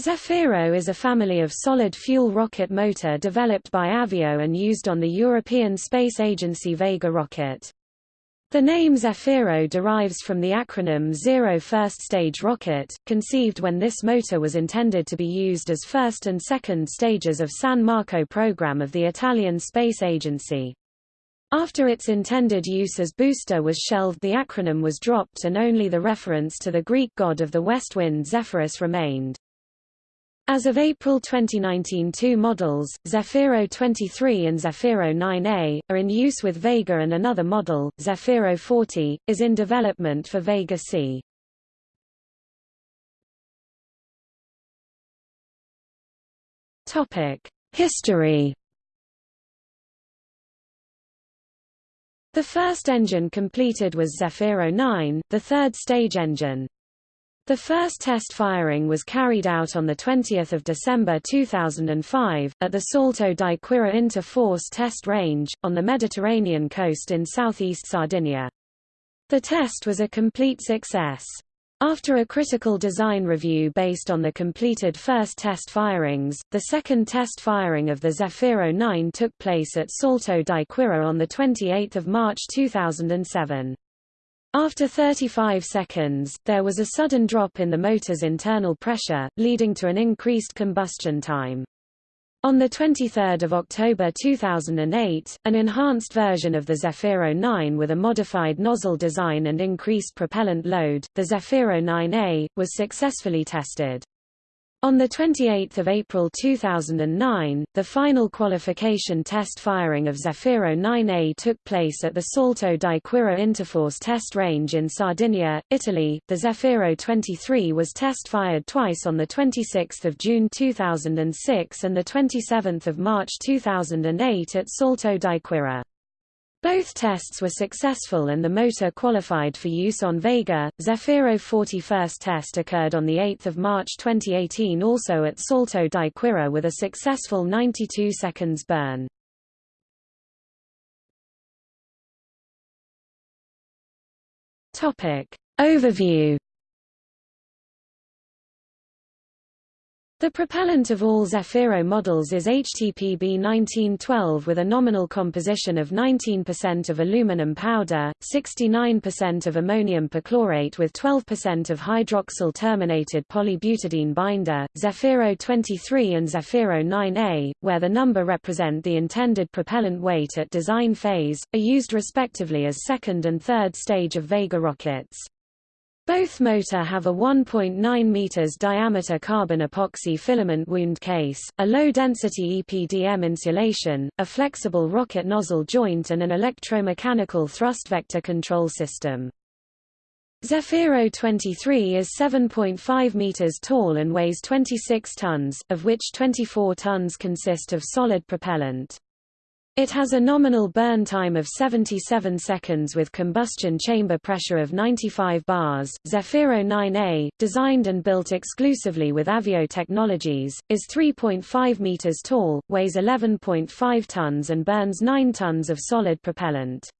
Zefiro is a family of solid-fuel rocket motor developed by Avio and used on the European Space Agency Vega rocket. The name Zefiro derives from the acronym Zero First Stage Rocket, conceived when this motor was intended to be used as first and second stages of San Marco program of the Italian Space Agency. After its intended use as booster was shelved the acronym was dropped and only the reference to the Greek god of the west wind Zephyrus remained. As of April 2019 two models, Zefiro 23 and Zefiro 9A, are in use with Vega and another model, Zefiro 40, is in development for Vega C. History The first engine completed was Zefiro 9, the third stage engine. The first test firing was carried out on 20 December 2005, at the Salto di Quirra Inter-Force Test Range, on the Mediterranean coast in southeast Sardinia. The test was a complete success. After a critical design review based on the completed first test firings, the second test firing of the Zefiro 9 took place at Salto di Quirra on 28 March 2007. After 35 seconds, there was a sudden drop in the motor's internal pressure, leading to an increased combustion time. On 23 October 2008, an enhanced version of the Zefiro 9 with a modified nozzle design and increased propellant load, the Zefiro 9A, was successfully tested. On 28 April 2009, the final qualification test firing of Zefiro 9A took place at the Salto di Quirra Interforce test range in Sardinia, Italy. The Zefiro 23 was test fired twice on 26 June 2006 and 27 March 2008 at Salto di Quirra. Both tests were successful and the motor qualified for use on Vega. Zefiro 41st test occurred on 8 March 2018 also at Salto di Quirra with a successful 92 seconds burn. Overview The propellant of all Zefiro models is HTPB 1912 with a nominal composition of 19% of aluminum powder, 69% of ammonium perchlorate with 12% of hydroxyl terminated polybutadiene binder. Zefiro 23 and Zefiro 9A, where the number represent the intended propellant weight at design phase, are used respectively as second and third stage of Vega rockets. Both motor have a 1.9 meters diameter carbon epoxy filament wound case, a low-density EPDM insulation, a flexible rocket nozzle joint and an electromechanical thrust vector control system. Zefiro 23 is 7.5 meters tall and weighs 26 tons, of which 24 tons consist of solid propellant. It has a nominal burn time of 77 seconds with combustion chamber pressure of 95 bars. Zefiro 9A, designed and built exclusively with Avio Technologies, is 3.5 meters tall, weighs 11.5 tons and burns 9 tons of solid propellant.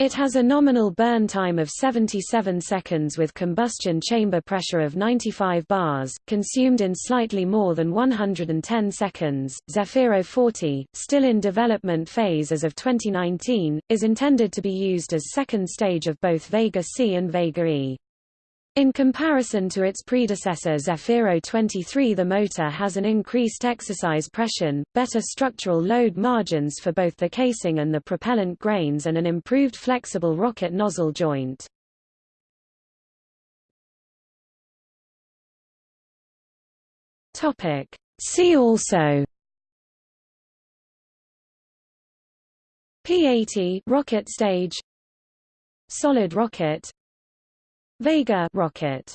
It has a nominal burn time of 77 seconds with combustion chamber pressure of 95 bars, consumed in slightly more than 110 seconds. Zefiro 40, still in development phase as of 2019, is intended to be used as second stage of both Vega C and Vega E. In comparison to its predecessor Zefiro 23 the motor has an increased exercise pressure, better structural load margins for both the casing and the propellant grains and an improved flexible rocket nozzle joint. See also P-80 rocket stage Solid rocket Vega rocket